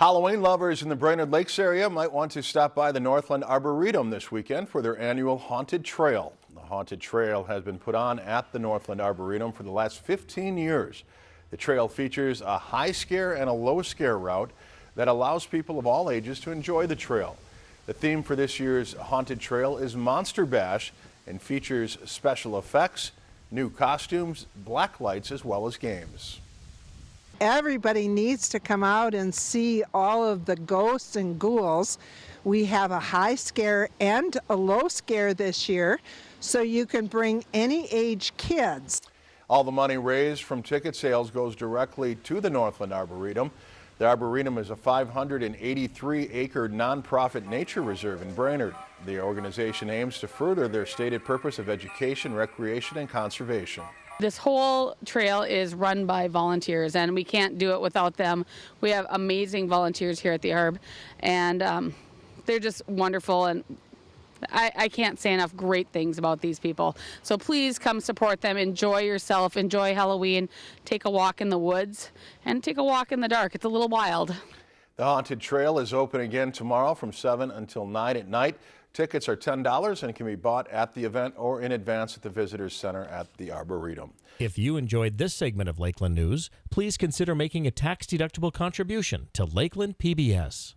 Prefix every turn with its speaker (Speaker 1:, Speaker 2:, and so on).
Speaker 1: Halloween lovers in the Brainerd Lakes area might want to stop by the Northland Arboretum this weekend for their annual Haunted Trail. The Haunted Trail has been put on at the Northland Arboretum for the last 15 years. The trail features a high scare and a low scare route that allows people of all ages to enjoy the trail. The theme for this year's Haunted Trail is Monster Bash and features special effects, new costumes, black lights, as well as games
Speaker 2: everybody needs to come out and see all of the ghosts and ghouls. We have a high scare and a low scare this year, so you can bring any age kids.
Speaker 1: All the money raised from ticket sales goes directly to the Northland Arboretum. The Arboretum is a 583-acre nonprofit nature reserve in Brainerd. The organization aims to further their stated purpose of education, recreation, and conservation.
Speaker 3: This whole trail is run by volunteers and we can't do it without them. We have amazing volunteers here at the Arb and um, they're just wonderful and I, I, can't say enough great things about these people. So please come support them, enjoy yourself, enjoy Halloween, take a walk in the woods and take a walk in the dark. It's a little wild.
Speaker 1: The Haunted Trail is open again tomorrow from 7 until 9 at night. Tickets are $10 and can be bought at the event or in advance at the Visitors Center at the Arboretum.
Speaker 4: If you enjoyed this segment of Lakeland News, please consider making a tax-deductible contribution to Lakeland PBS.